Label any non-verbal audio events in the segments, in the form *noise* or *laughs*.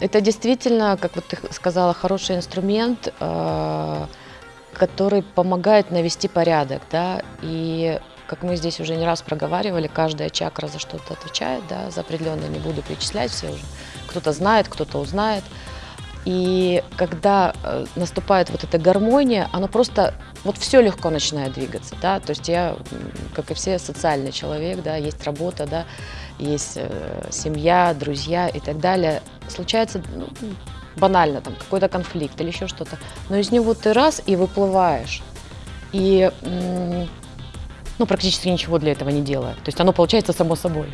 Это действительно, как вот ты сказала, хороший инструмент, э, который помогает навести порядок, да, и как мы здесь уже не раз проговаривали, каждая чакра за что-то отвечает, да, за определенное не буду перечислять все уже. Кто-то знает, кто-то узнает. И когда э, наступает вот эта гармония, оно просто, вот все легко начинает двигаться, да, то есть я, как и все, социальный человек, да, есть работа, да, есть э, семья, друзья и так далее. Случается ну, банально там какой-то конфликт или еще что-то, но из него ты раз и выплываешь. И ну, практически ничего для этого не делая. То есть оно получается само собой.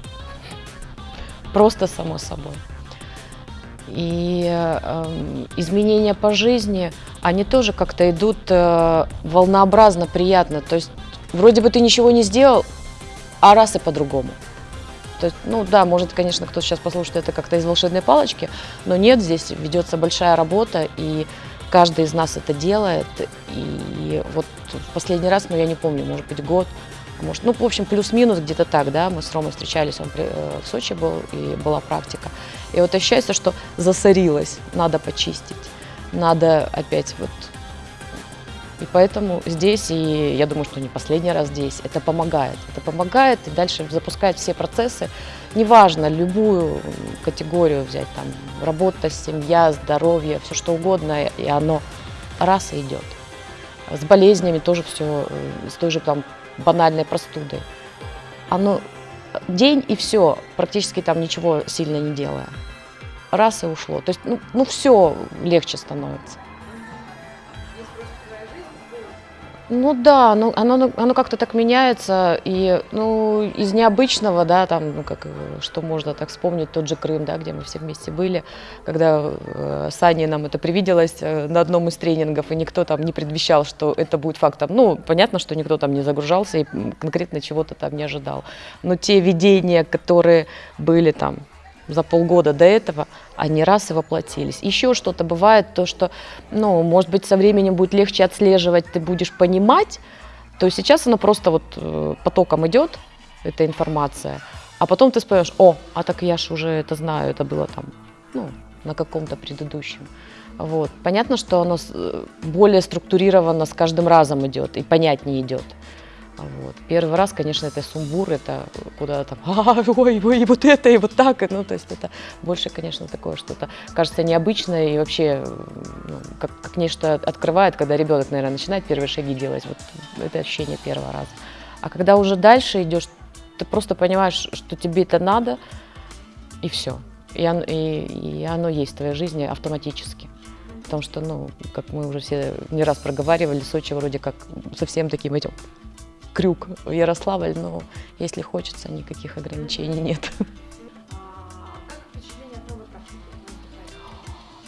Просто само собой. И э, изменения по жизни, они тоже как-то идут э, волнообразно, приятно. То есть вроде бы ты ничего не сделал, а раз и по-другому. То есть, ну да, может, конечно, кто сейчас послушает это как-то из волшебной палочки, но нет, здесь ведется большая работа, и каждый из нас это делает. И вот в последний раз, ну я не помню, может быть, год, может, ну, в общем, плюс-минус где-то так, да, мы с Ромой встречались, он э, в Сочи был, и была практика. И вот ощущается, что засорилось, надо почистить, надо опять вот... И поэтому здесь, и я думаю, что не последний раз здесь, это помогает. Это помогает и дальше запускает все процессы, неважно, любую категорию взять, там, работа, семья, здоровье, все что угодно, и оно раз и идет. С болезнями тоже все, э, с той же там банальной простудой. Оно день и все, практически там ничего сильно не делая. Раз и ушло. То есть, ну, ну все легче становится. Ну да, ну, оно, оно как-то так меняется, и ну, из необычного, да, там, ну, как, что можно так вспомнить, тот же Крым, да, где мы все вместе были, когда э, с Аней нам это привиделось э, на одном из тренингов, и никто там не предвещал, что это будет фактом. Ну, понятно, что никто там не загружался и конкретно чего-то там не ожидал. Но те видения, которые были там за полгода до этого, они раз и воплотились. Еще что-то бывает, то, что, ну, может быть, со временем будет легче отслеживать, ты будешь понимать, то сейчас оно просто вот э, потоком идет, эта информация, а потом ты вспомнишь, о, а так я же уже это знаю, это было там, ну, на каком-то предыдущем. Вот. Понятно, что оно э, более структурированно с каждым разом идет и понятнее идет. Вот. Первый раз, конечно, это сумбур, это куда там, а, ой, ой, вот это, и вот так, ну, то есть это больше, конечно, такое что-то, кажется, необычное и вообще, ну, как, как нечто открывает, когда ребенок, наверное, начинает первые шаги делать, вот это ощущение первого раза. А когда уже дальше идешь, ты просто понимаешь, что тебе это надо, и все. И оно, и, и оно есть в твоей жизни автоматически. Потому что, ну, как мы уже все не раз проговаривали, Сочи вроде как совсем таким этим крюк в Ярославль, но если хочется, никаких ограничений нет.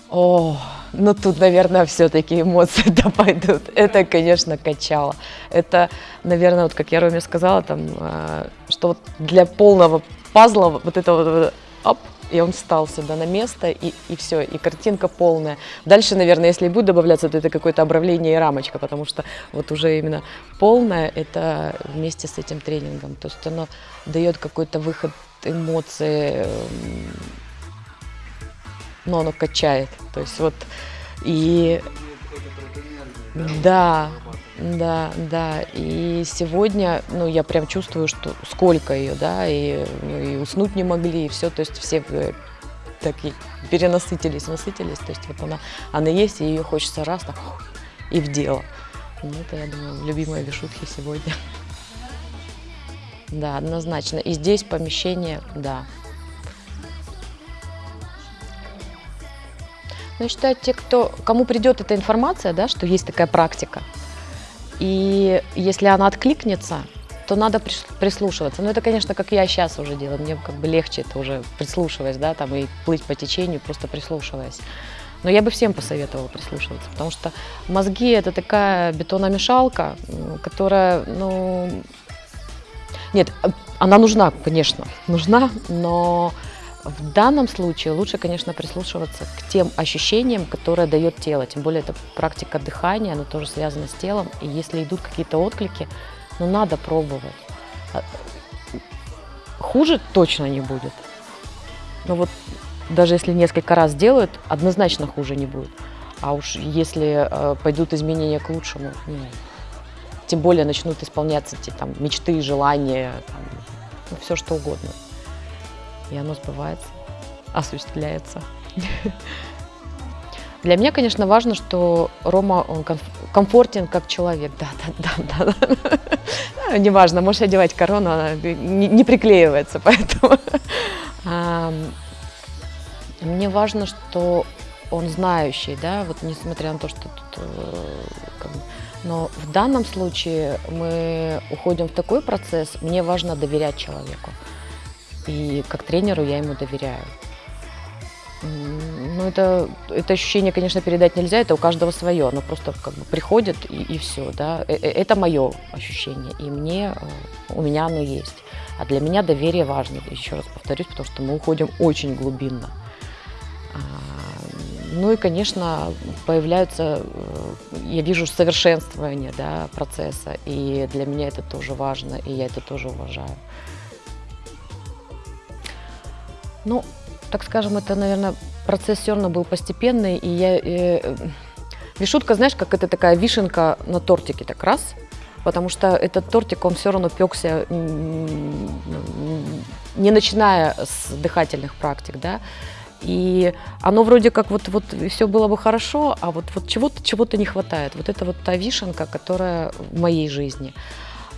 О, ну тут, наверное, все-таки эмоции *laughs* да пойдут. Это, конечно, качало. Это, наверное, вот как я Роме сказала, там, а, что вот для полного пазла вот это вот, оп, и он встал сюда на место, и, и все, и картинка полная. Дальше, наверное, если и будет добавляться, то это какое-то обравление и рамочка, потому что вот уже именно полное это вместе с этим тренингом. То есть оно дает какой-то выход эмоций, эм, но оно качает. То есть вот и... Да, да, да. И сегодня, ну, я прям чувствую, что сколько ее, да, и, ну, и уснуть не могли, и все, то есть все э, такие перенасытились, насытились, то есть вот она, она есть, и ее хочется раз так и в дело. Ну, это, я думаю, любимая вишутки сегодня. Да, однозначно. И здесь помещение, да. Ну, я считаю, те, кто, кому придет эта информация, да, что есть такая практика, и если она откликнется, то надо прислушиваться. Ну, это, конечно, как я сейчас уже делаю. Мне как бы легче это уже прислушиваясь, да, там и плыть по течению, просто прислушиваясь. Но я бы всем посоветовала прислушиваться, потому что мозги – это такая бетономешалка, которая, ну… Нет, она нужна, конечно, нужна, но в данном случае лучше, конечно, прислушиваться к тем ощущениям, которые дает тело. Тем более это практика дыхания, она тоже связана с телом. И если идут какие-то отклики, ну надо пробовать. А, хуже точно не будет. Но вот даже если несколько раз делают, однозначно хуже не будет. А уж если э, пойдут изменения к лучшему, ну, тем более начнут исполняться те там мечты, желания, там, ну, все что угодно. И оно сбывается, осуществляется. Для меня, конечно, важно, что Рома он комфортен как человек. Да, да, да, да. да. Неважно, можешь одевать корону, она не, приклеивается, поэтому. Мне важно, что он знающий, да, вот несмотря на то, что тут э, но в данном случае мы уходим в такой процесс, мне важно доверять человеку. И как тренеру я ему доверяю. Ну, это, это ощущение, конечно, передать нельзя, это у каждого свое, оно просто как бы приходит и, и все, да. Э, э, это мое ощущение, и мне, у меня оно есть. А для меня доверие важно, еще раз повторюсь, потому что мы уходим очень глубинно. А, ну и, конечно, появляются, э, я вижу совершенствование да, процесса, и для меня это тоже важно, и я это тоже уважаю. Ну, так скажем, это, наверное, процесс все равно был постепенный, и я... Э, вишутка, знаешь, как это такая вишенка на тортике, так раз, потому что этот тортик, он все равно пекся, не начиная с дыхательных практик, да, и оно вроде как вот, вот все было бы хорошо, а вот, вот чего-то чего, не хватает. Вот это вот та вишенка, которая в моей жизни.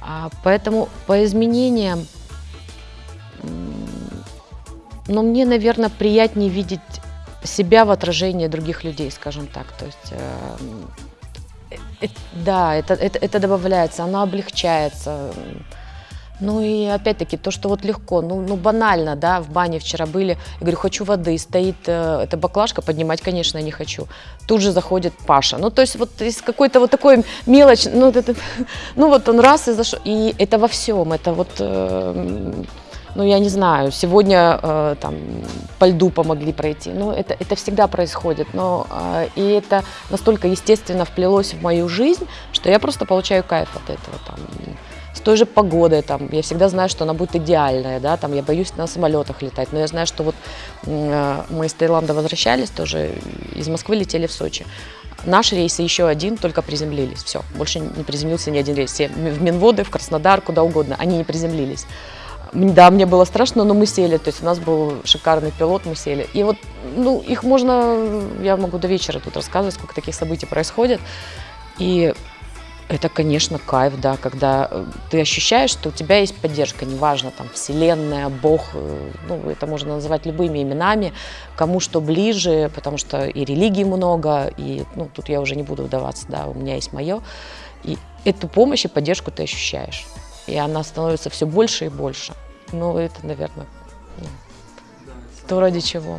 А поэтому по изменениям, но мне, наверное, приятнее видеть себя в отражении других людей, скажем так. То есть, э, э, да, это, это, это добавляется, оно облегчается. Ну и опять-таки то, что вот легко, ну, ну банально, да, в бане вчера были, я говорю, хочу воды, стоит э, эта баклажка, поднимать, конечно, не хочу. Тут же заходит Паша. Ну то есть вот из какой-то вот такой мелочь, ну, это, *laughs* ну вот он раз и зашел, и это во всем, это вот... Э, ну, я не знаю, сегодня э, там по льду помогли пройти. Ну, это, это всегда происходит. Но, э, и это настолько естественно вплелось в мою жизнь, что я просто получаю кайф от этого. Там, с той же погодой, там, я всегда знаю, что она будет идеальная, да, там, я боюсь на самолетах летать, но я знаю, что вот э, мы из Таиланда возвращались тоже, из Москвы летели в Сочи. Наш рейс и еще один только приземлились, все, больше не приземлился ни один рейс, все в Минводы, в Краснодар, куда угодно, они не приземлились. Да, мне было страшно, но мы сели, то есть у нас был шикарный пилот, мы сели. И вот, ну, их можно, я могу до вечера тут рассказывать, сколько таких событий происходит. И это, конечно, кайф, да, когда э, ты ощущаешь, что у тебя есть поддержка, неважно, там, вселенная, Бог, э, ну, это можно называть любыми именами, кому что ближе, потому что и религий много, и, ну, тут я уже не буду вдаваться, да, у меня есть мое, и эту помощь и поддержку ты ощущаешь, и она становится все больше и больше. Ну, это, наверное, ну, то, ради чего.